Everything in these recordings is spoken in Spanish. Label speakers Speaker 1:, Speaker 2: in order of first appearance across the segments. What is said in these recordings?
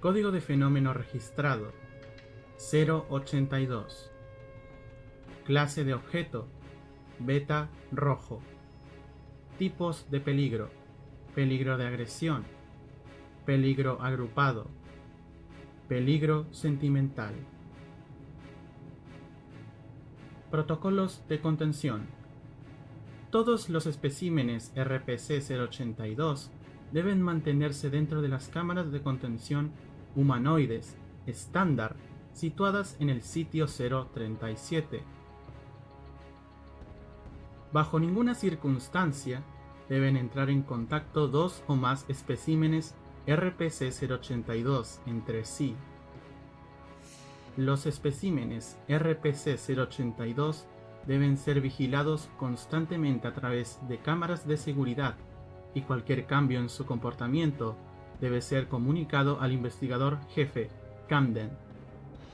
Speaker 1: Código de fenómeno registrado 082. Clase de objeto beta rojo. Tipos de peligro. Peligro de agresión. Peligro agrupado. Peligro sentimental. Protocolos de contención. Todos los especímenes RPC-082 deben mantenerse dentro de las cámaras de contención humanoides estándar situadas en el sitio 037. Bajo ninguna circunstancia deben entrar en contacto dos o más especímenes RPC-082 entre sí. Los especímenes RPC-082 deben ser vigilados constantemente a través de cámaras de seguridad y cualquier cambio en su comportamiento debe ser comunicado al investigador jefe Camden.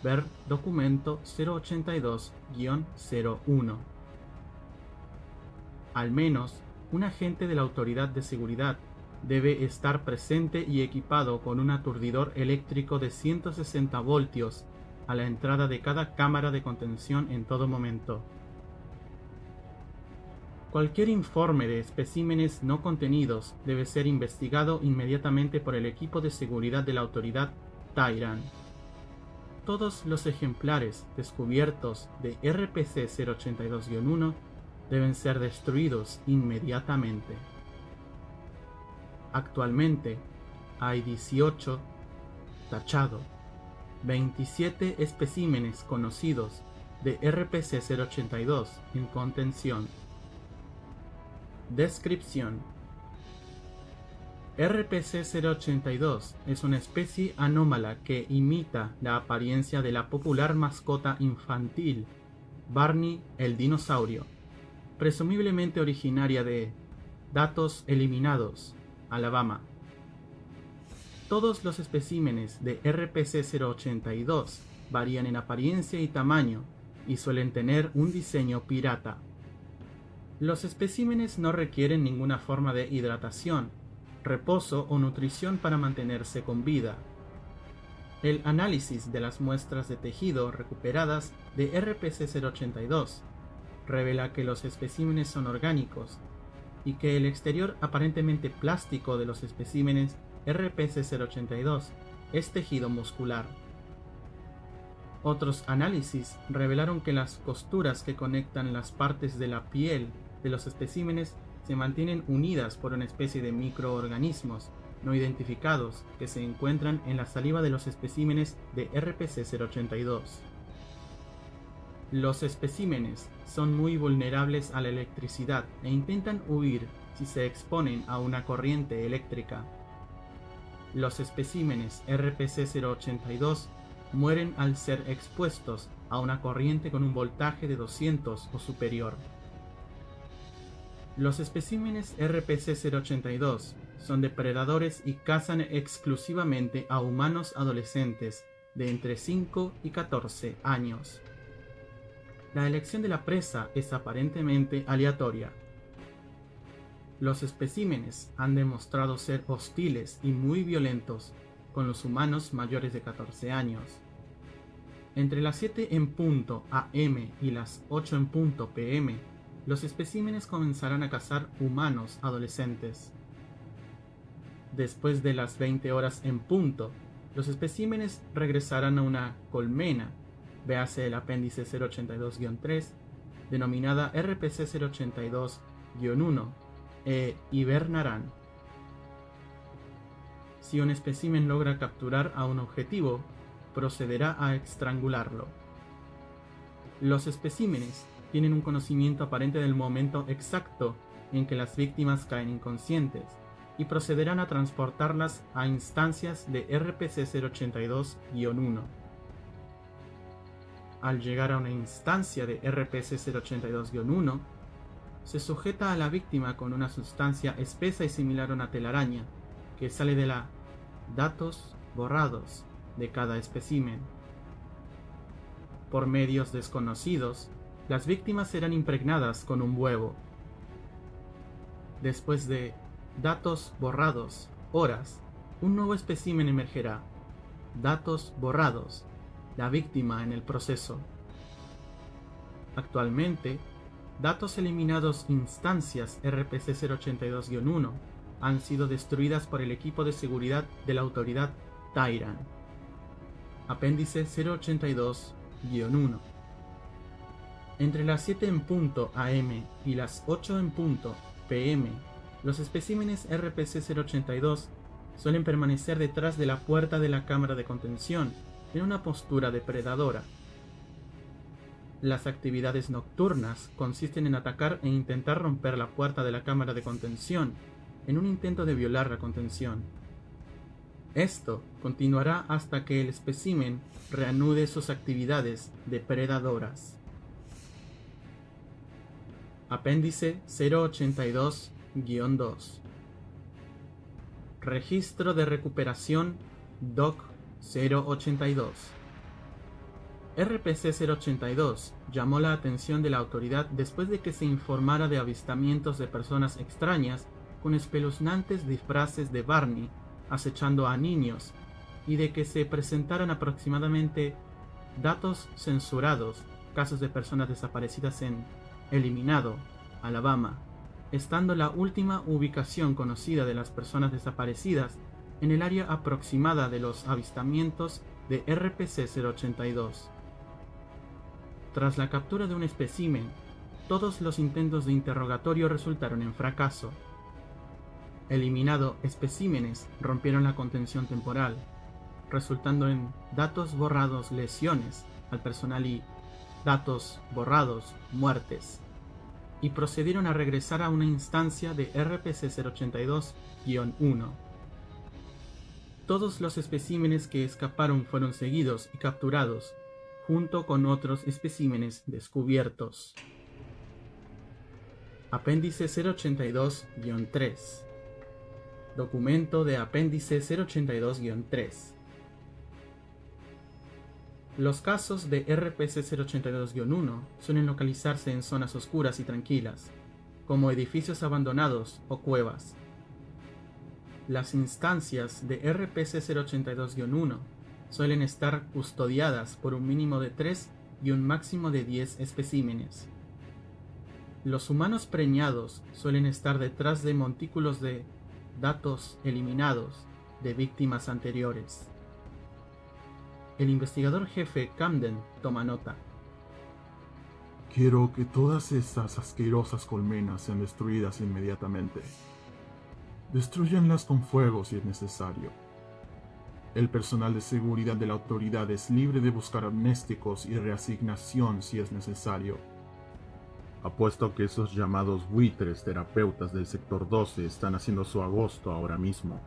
Speaker 1: Ver documento 082-01. Al menos un agente de la autoridad de seguridad debe estar presente y equipado con un aturdidor eléctrico de 160 voltios a la entrada de cada cámara de contención en todo momento. Cualquier informe de especímenes no contenidos debe ser investigado inmediatamente por el equipo de seguridad de la autoridad Tyran. Todos los ejemplares descubiertos de RPC-082-1 deben ser destruidos inmediatamente. Actualmente hay 18 tachado, 27 especímenes conocidos de RPC-082 en contención. Descripción RPC-082 es una especie anómala que imita la apariencia de la popular mascota infantil Barney el dinosaurio, presumiblemente originaria de Datos Eliminados, Alabama. Todos los especímenes de RPC-082 varían en apariencia y tamaño y suelen tener un diseño pirata. Los especímenes no requieren ninguna forma de hidratación, reposo o nutrición para mantenerse con vida. El análisis de las muestras de tejido recuperadas de RPC-082 revela que los especímenes son orgánicos y que el exterior aparentemente plástico de los especímenes RPC-082 es tejido muscular. Otros análisis revelaron que las costuras que conectan las partes de la piel de los especímenes se mantienen unidas por una especie de microorganismos no identificados que se encuentran en la saliva de los especímenes de RPC-082. Los especímenes son muy vulnerables a la electricidad e intentan huir si se exponen a una corriente eléctrica. Los especímenes RPC-082 mueren al ser expuestos a una corriente con un voltaje de 200 o superior. Los especímenes RPC-082 son depredadores y cazan exclusivamente a humanos adolescentes de entre 5 y 14 años. La elección de la presa es aparentemente aleatoria. Los especímenes han demostrado ser hostiles y muy violentos con los humanos mayores de 14 años. Entre las 7 en punto AM y las 8 en punto PM, los especímenes comenzarán a cazar humanos adolescentes. Después de las 20 horas en punto, los especímenes regresarán a una colmena véase el apéndice 082-3, denominada RPC 082-1, e hibernarán. Si un espécimen logra capturar a un objetivo, procederá a estrangularlo. Los especímenes tienen un conocimiento aparente del momento exacto en que las víctimas caen inconscientes y procederán a transportarlas a instancias de RPC 082-1 al llegar a una instancia de RPC-082-1, se sujeta a la víctima con una sustancia espesa y similar a una telaraña, que sale de la datos borrados de cada espécimen. Por medios desconocidos, las víctimas serán impregnadas con un huevo. Después de datos borrados, horas, un nuevo espécimen emergerá, datos borrados, la víctima en el proceso. Actualmente, datos eliminados instancias RPC 082-1 han sido destruidas por el equipo de seguridad de la autoridad Tyran. Apéndice 082-1 Entre las 7 en punto AM y las 8 en punto PM, los especímenes RPC 082 suelen permanecer detrás de la puerta de la cámara de contención, en una postura depredadora. Las actividades nocturnas consisten en atacar e intentar romper la puerta de la cámara de contención, en un intento de violar la contención. Esto continuará hasta que el espécimen reanude sus actividades depredadoras. Apéndice 082-2 Registro de recuperación DOC 082 RPC 082 llamó la atención de la autoridad después de que se informara de avistamientos de personas extrañas con espeluznantes disfraces de Barney acechando a niños y de que se presentaran aproximadamente datos censurados, casos de personas desaparecidas en Eliminado, Alabama, estando la última ubicación conocida de las personas desaparecidas en el área aproximada de los avistamientos de RPC-082. Tras la captura de un espécimen, todos los intentos de interrogatorio resultaron en fracaso. Eliminado especímenes rompieron la contención temporal, resultando en datos borrados lesiones al personal y datos borrados muertes y procedieron a regresar a una instancia de RPC-082-1. Todos los especímenes que escaparon fueron seguidos y capturados, junto con otros especímenes descubiertos. Apéndice 082-3 Documento de Apéndice 082-3 los casos de RPC 082-1 suelen localizarse en zonas oscuras y tranquilas, como edificios abandonados o cuevas. Las instancias de RPC 082-1 suelen estar custodiadas por un mínimo de 3 y un máximo de 10 especímenes. Los humanos preñados suelen estar detrás de montículos de datos eliminados de víctimas anteriores. El investigador jefe Camden toma nota.
Speaker 2: Quiero que todas estas asquerosas colmenas sean destruidas inmediatamente. Destruyanlas con fuego si es necesario. El personal de seguridad de la autoridad es libre de buscar amnésticos y reasignación si es necesario. Apuesto que esos llamados buitres terapeutas del sector 12 están haciendo su agosto ahora mismo.